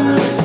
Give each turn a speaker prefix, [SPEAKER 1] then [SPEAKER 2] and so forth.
[SPEAKER 1] Oh,